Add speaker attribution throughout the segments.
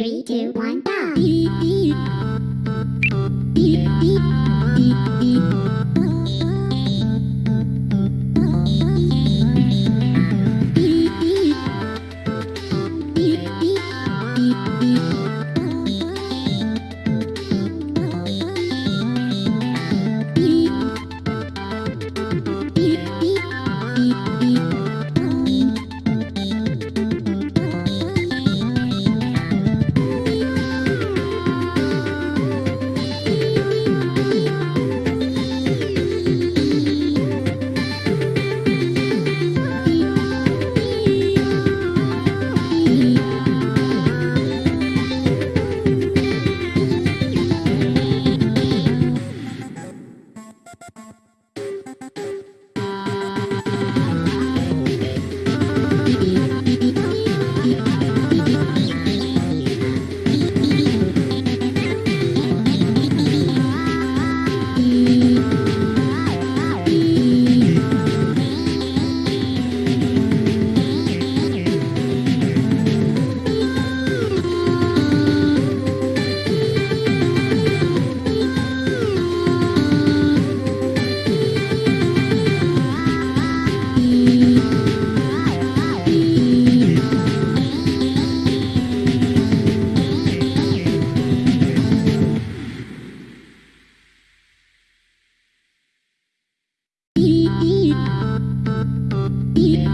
Speaker 1: Three, two, one, go. Three,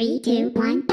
Speaker 1: Three, two, one,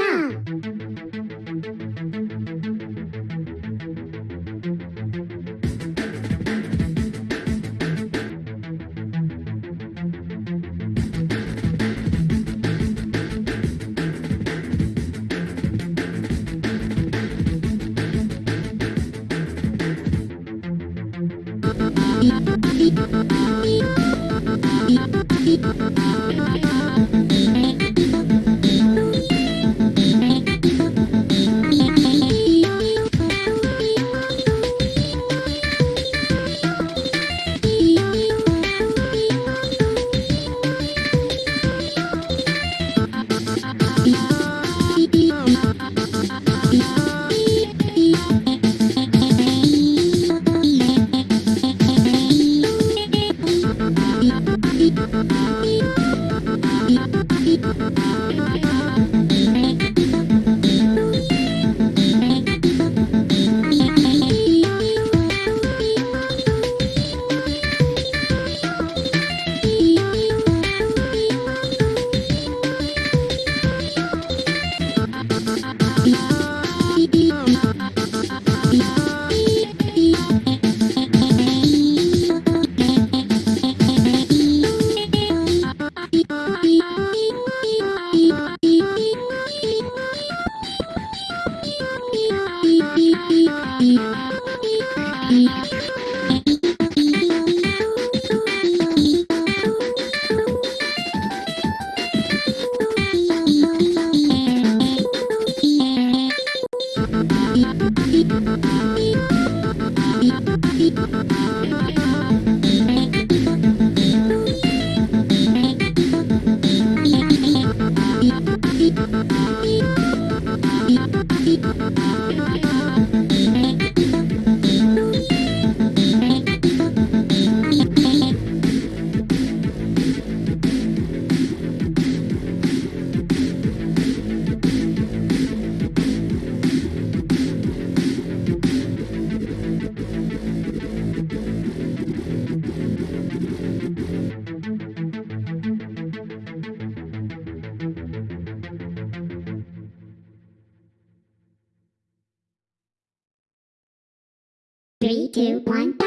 Speaker 1: Three, two, one,